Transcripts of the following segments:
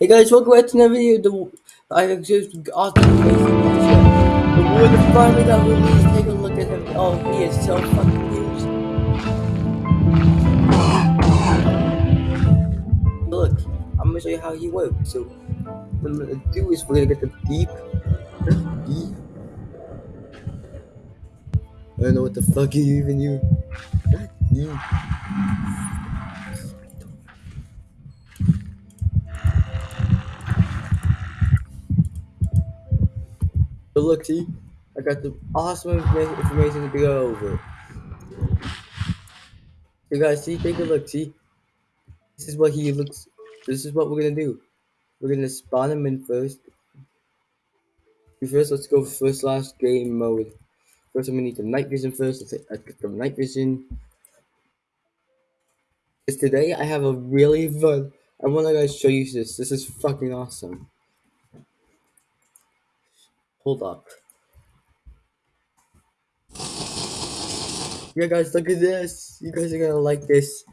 Hey guys, welcome back to another video. The I just awesome The finally got released. Take a look at him. Oh, he is so fucking huge. Look, I'm gonna show you how he works. So, what I'm gonna do is we're gonna get the beep. Beep. I don't know what the fuck you even you. Look, see, I got the awesome information to go over. You guys see, take a look, see. This is what he looks. This is what we're gonna do. We're gonna spawn him in first. First, let's go first last game mode. First, I'm gonna need the night vision first. Let's get the night vision. Because today I have a really fun. I want to guys show you this. This is fucking awesome. Hold up. Yeah, guys, look at this. You guys are gonna like this.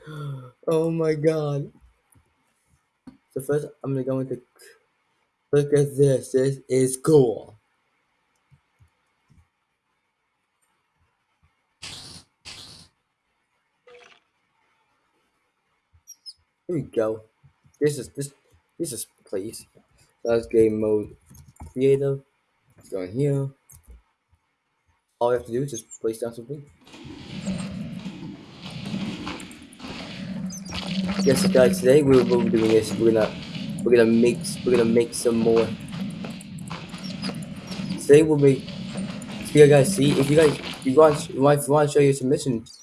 Oh my god. So first, I'm gonna go into. Look at this. This is cool. Here we go. This is this. This is please. That's game mode. Creative. Let's go in here. All we have to do is just place down something. Yes, guys. Today we're, we're doing this. We're gonna we're gonna make we're gonna make some more. Today we'll make. So you guys see if you guys if you want if you want to show your submissions,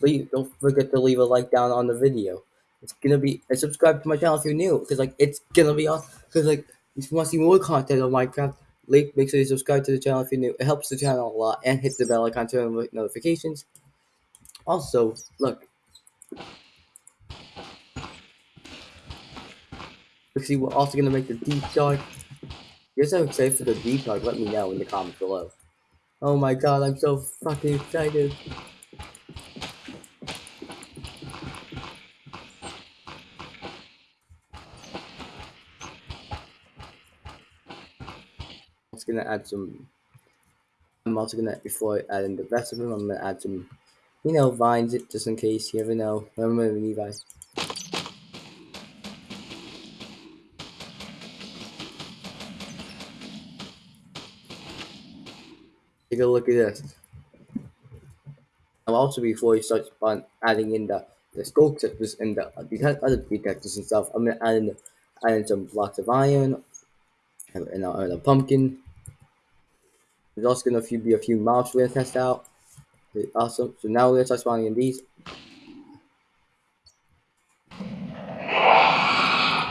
please don't forget to leave a like down on the video. It's gonna be and subscribe to my channel if you're new because like it's gonna be awesome. Because like if you want to see more content on Minecraft, like make sure you subscribe to the channel if you're new. It helps the channel a lot and hit the bell icon to notifications. Also, look, see, we're also gonna make the deep dive. You're excited for the deep dive, let me know in the comments below. Oh my god, I'm so fucking excited. Just gonna add some I'm also gonna before I add in the rest of them, I'm gonna add some you know vines it just in case you ever know. Remember Levi. Take a look at this. And also before you start adding in the the skull textures and the because other detectors and stuff, I'm gonna add in add in some blocks of iron and, and, and a pumpkin. There's also gonna be a few mobs we're gonna test out. Awesome. So now we're gonna start spawning in these.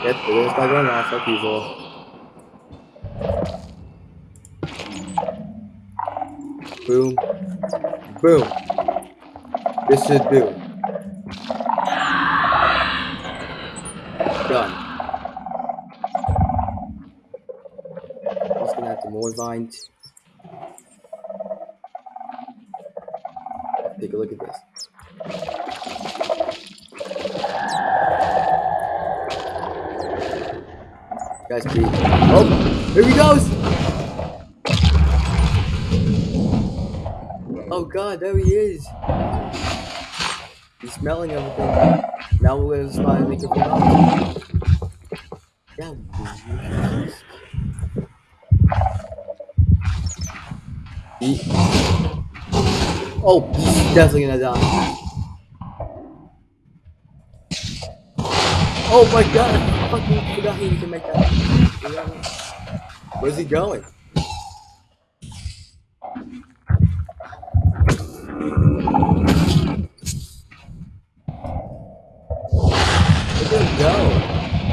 Yep, we're gonna start going off like usual. Boom. Boom. This should do. Done. Also gonna have some more vines. Take a look at this. Oh, here he goes! Oh god, there he is. He's smelling everything. Now we're gonna try and make. Yeah. Oh, he's definitely gonna die. Oh my god, I fucking forgot he can make that. Where's he going?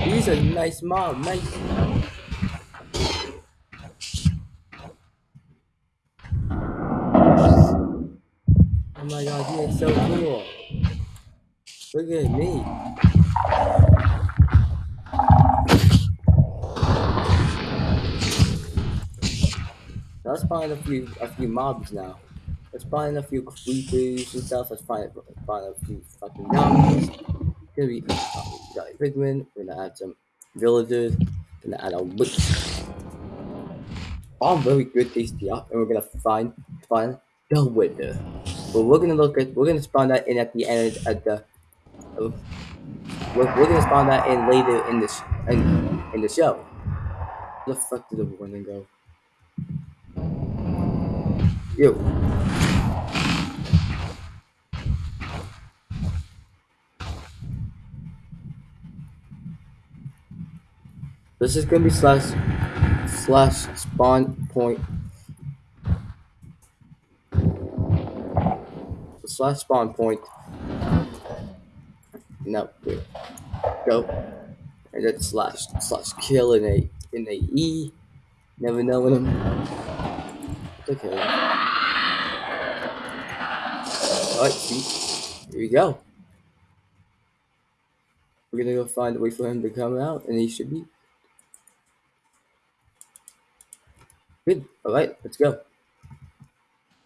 He's a nice mom, nice. Oh my god, he is so cool. Look at me. Let's find a few a few mobs now. Let's find a few creepers and stuff. Let's find find a few fucking zombies. Gonna be got a pigman. We're gonna add some villagers, gonna add a witch. All very good up, and we're gonna find find the winner. But we're gonna look at we're gonna spawn that in at the end at the. We're, we're gonna spawn that in later in this in, in the show. Where the fuck did the winner go? You. This is gonna be slash slash spawn point slash spawn point. No, wait. Go. And then slash slash kill in a in a E. Never know when I'm okay. Alright. Here we go. We're gonna go find a way for him to come out and he should be Good. All right, let's go.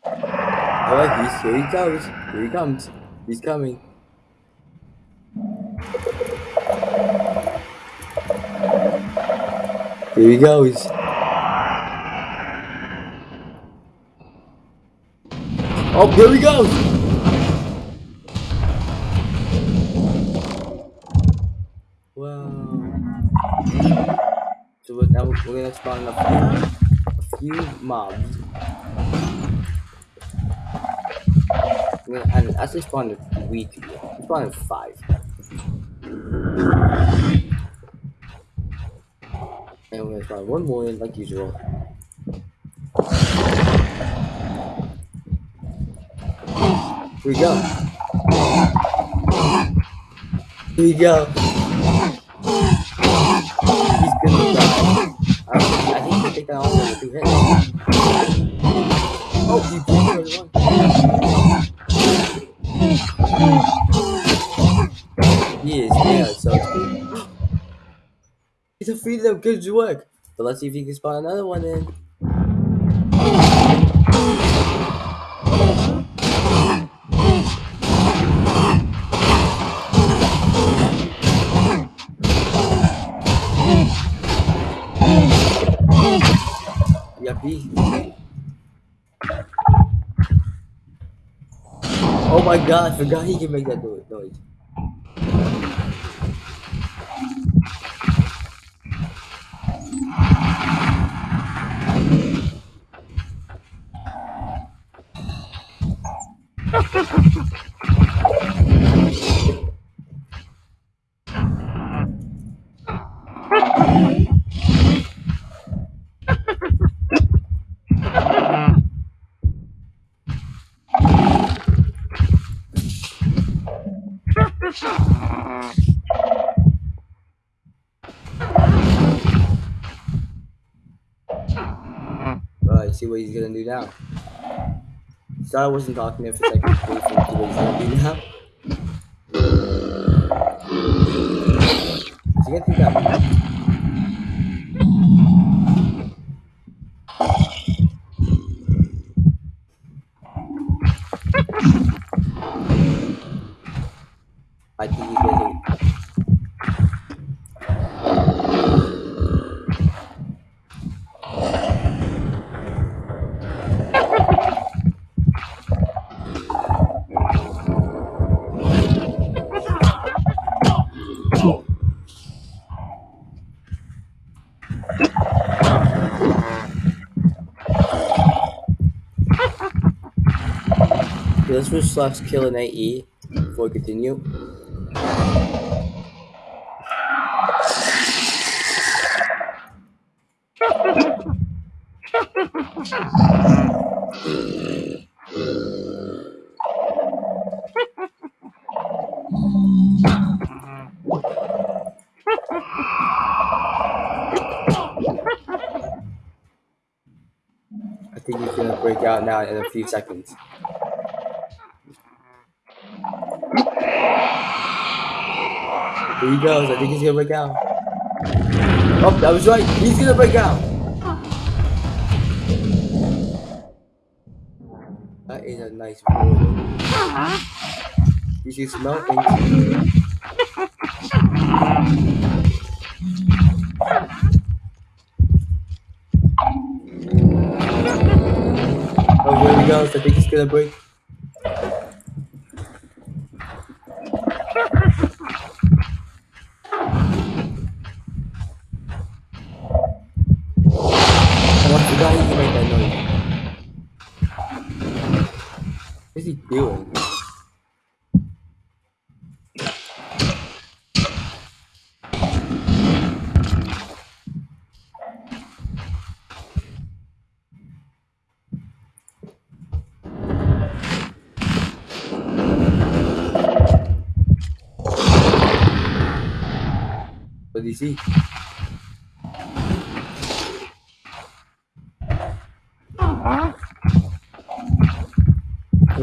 All right, he's here. He goes. Here he comes. He's coming. Here he goes. Oh, here he goes. Wow. So we're, now we're gonna spawn a few few mobs. And actually spawned three people. Spawned five. Gonna spawn one more in like usual. Here we go. Here we go. He's gonna die. I, I think he take that off with two hits. Oh, he beat everyone. He is, yeah, so He's defeated them, good work. But let's see if you can spawn another one in. Yuppie. Oh my god, I forgot he can make that noise. See what he's gonna do now. So I wasn't talking there for a second. For what he's gonna do now. He gonna that? Slash kill an AE before we continue. I think he's gonna break out now in a few seconds. Here he goes. I think he's gonna break out. Oh, that was right. He's gonna break out. That is a nice roll. You should smell things. Oh, here he goes. I think he's gonna break. Noise. What is he doing? What do you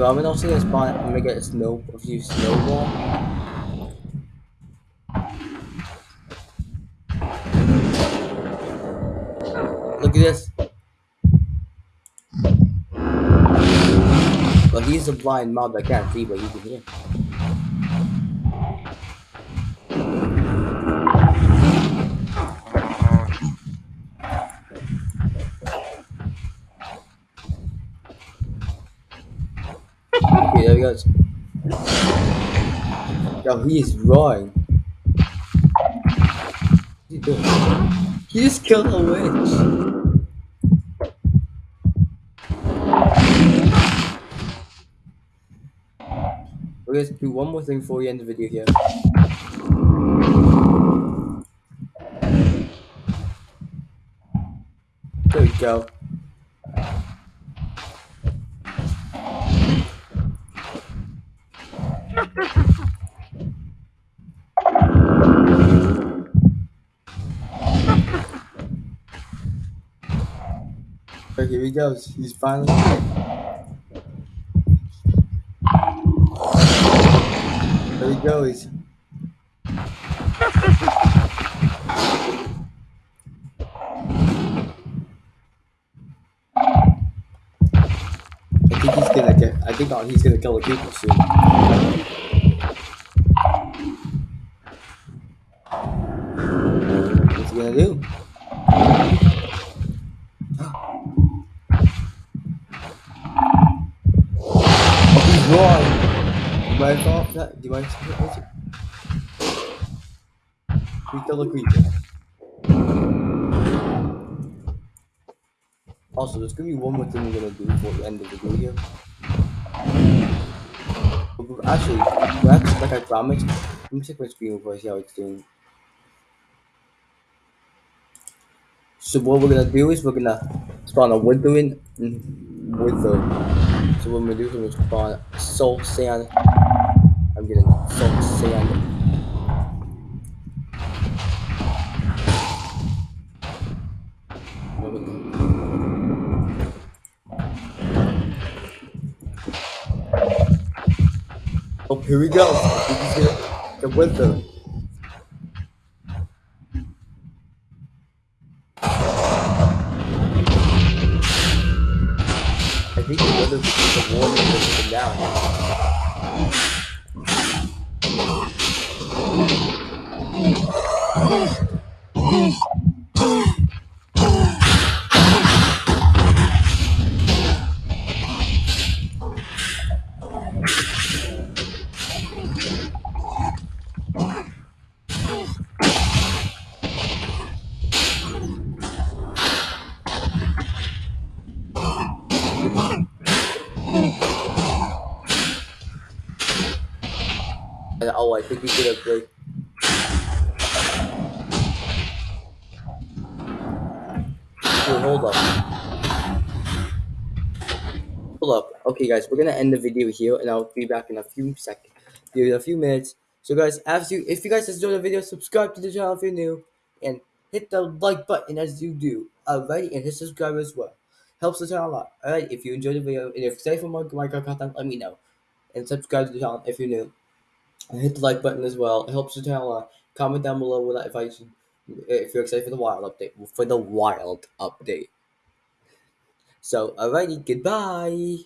I'm also gonna spawn. I'm gonna get a snow, a few snowball. Look at this. Well, he's a blind mob that can't see, but he can hear. Yo, he is roaring. He just killed a witch. We're gonna do one more thing before we end the video here. There we go. Here he goes. He's finally. There he goes. I think he's gonna get. I think uh, he's gonna kill the people soon. What's he gonna do? Wrong. Do mind off that? Do mind? what's it? The creature. Also, there's gonna be one more thing we're gonna do before the end of the video. Actually, that's like I promised. Let me check my screen before I see how it's doing. So what we're gonna do is we're gonna spawn a withering mm, wither. So what we're gonna do is we're gonna spawn soul sand. I'm getting soul sand. Oh, here we go. Is gonna- the wither. I think the wither is down. I think we did a. Wait, hold up. Hold up. Okay, guys, we're gonna end the video here, and I'll be back in a few seconds. It a few minutes. So, guys, as you, if you guys enjoyed the video, subscribe to the channel if you're new, and hit the like button as you do. Alright, and hit subscribe as well. Helps the channel a lot. Alright, if you enjoyed the video, and if you for more Minecraft content, let me know. And subscribe to the channel if you're new. Hit the like button as well. It helps the channel lot. Comment down below what if I if you're excited for the wild update. For the wild update. So, alrighty, goodbye.